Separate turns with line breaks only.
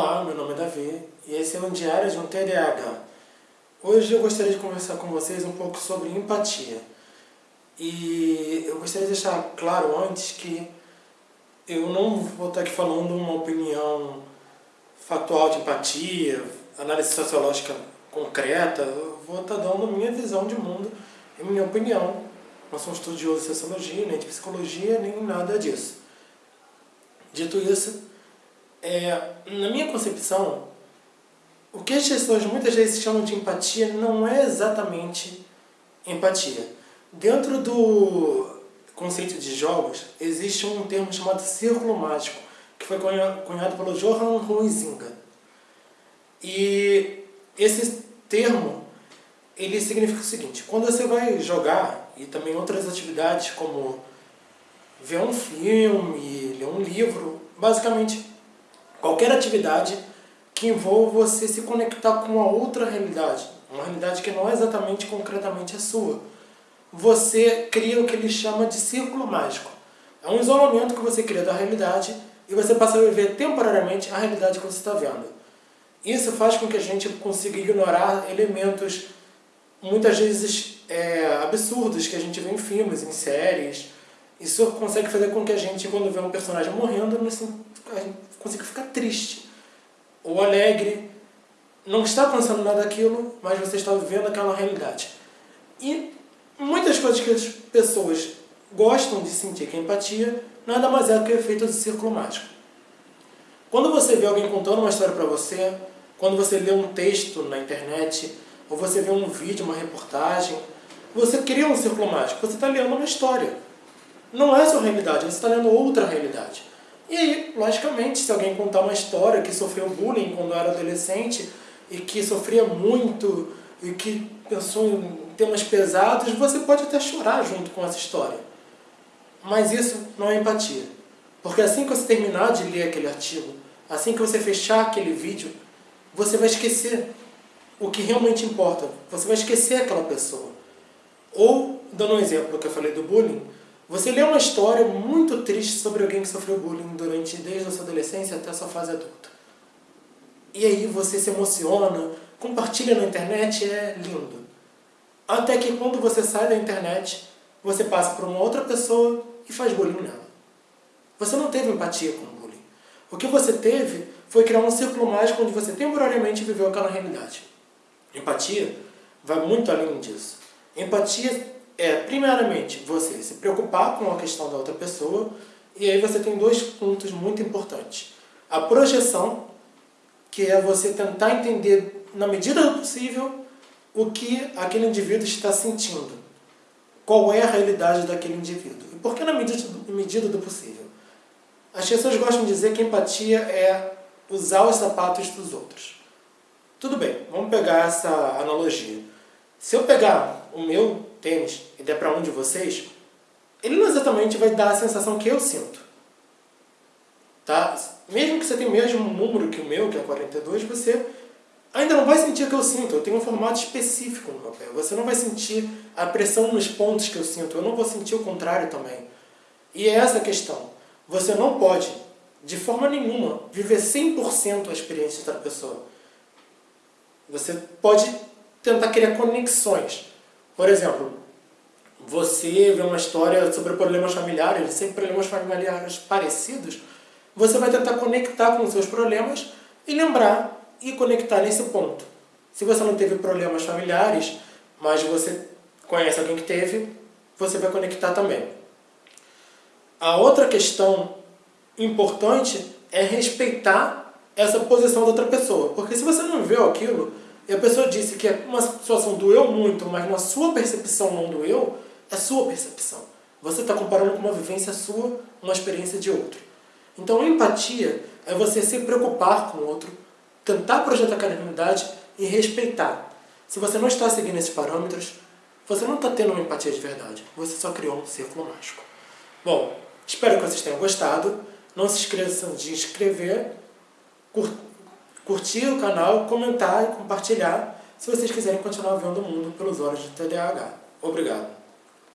Olá, meu nome é Davi e esse é o Diário de um TDAH. Hoje eu gostaria de conversar com vocês um pouco sobre empatia. E eu gostaria de deixar claro antes que eu não vou estar aqui falando uma opinião factual de empatia, análise sociológica concreta, eu vou estar dando minha visão de mundo e minha opinião. Não sou estudioso de sociologia, nem de psicologia, nem nada disso. Dito isso, é, na minha concepção, o que as pessoas muitas vezes chamam de empatia não é exatamente empatia. Dentro do conceito de jogos, existe um termo chamado círculo mágico, que foi cunhado pelo Johann Huizinga. E esse termo, ele significa o seguinte, quando você vai jogar, e também outras atividades como ver um filme, ler um livro, basicamente qualquer atividade que envolva você se conectar com uma outra realidade, uma realidade que não é exatamente concretamente a sua. Você cria o que ele chama de círculo mágico. É um isolamento que você cria da realidade e você passa a viver temporariamente a realidade que você está vendo. Isso faz com que a gente consiga ignorar elementos muitas vezes é, absurdos que a gente vê em filmes, em séries. Isso consegue fazer com que a gente, quando vê um personagem morrendo, não se, consiga ficar triste ou alegre. Não está pensando nada daquilo, mas você está vivendo aquela realidade. E muitas coisas que as pessoas gostam de sentir, que é empatia, nada mais é do que o efeito do círculo mágico. Quando você vê alguém contando uma história para você, quando você lê um texto na internet, ou você vê um vídeo, uma reportagem, você cria um círculo mágico, você está lendo uma história. Não é sua realidade, você está lendo outra realidade. E aí, logicamente, se alguém contar uma história que sofreu bullying quando era adolescente e que sofria muito e que pensou em temas pesados, você pode até chorar junto com essa história. Mas isso não é empatia. Porque assim que você terminar de ler aquele artigo, assim que você fechar aquele vídeo, você vai esquecer o que realmente importa. Você vai esquecer aquela pessoa. Ou, dando um exemplo que eu falei do bullying, você lê uma história muito triste sobre alguém que sofreu bullying durante desde a sua adolescência até a sua fase adulta. E aí você se emociona, compartilha na internet, é lindo. Até que quando você sai da internet, você passa por uma outra pessoa e faz bullying nela. Você não teve empatia com o bullying. O que você teve foi criar um círculo mágico onde você temporariamente viveu aquela realidade. Empatia vai muito além disso. Empatia é, primeiramente, você se preocupar com a questão da outra pessoa, e aí você tem dois pontos muito importantes. A projeção, que é você tentar entender, na medida do possível, o que aquele indivíduo está sentindo. Qual é a realidade daquele indivíduo. E por que na medida, do possível? As pessoas gostam de dizer que empatia é usar os sapatos dos outros. Tudo bem, vamos pegar essa analogia. Se eu pegar o meu tênis e der para um de vocês, ele não exatamente vai dar a sensação que eu sinto. Tá? Mesmo que você tenha o mesmo número que o meu, que é 42, você ainda não vai sentir o que eu sinto. Eu tenho um formato específico no pé. Você não vai sentir a pressão nos pontos que eu sinto. Eu não vou sentir o contrário também. E é essa a questão. Você não pode, de forma nenhuma, viver 100% a experiência da pessoa. Você pode tentar criar conexões. Por exemplo, você vê uma história sobre problemas familiares, sempre problemas familiares parecidos, você vai tentar conectar com os seus problemas e lembrar e conectar nesse ponto. Se você não teve problemas familiares, mas você conhece alguém que teve, você vai conectar também. A outra questão importante é respeitar essa posição da outra pessoa. Porque se você não viveu aquilo, e a pessoa disse que uma situação doeu muito, mas na sua percepção não doeu, é sua percepção. Você está comparando com uma vivência sua, uma experiência de outro. Então, empatia é você se preocupar com o outro, tentar projetar realidade e respeitar. Se você não está seguindo esses parâmetros, você não está tendo uma empatia de verdade. Você só criou um círculo mágico. Bom, espero que vocês tenham gostado. Não se esqueçam de inscrever, curtir curtir o canal, comentar e compartilhar se vocês quiserem continuar vendo o mundo pelos olhos de TDAH. Obrigado.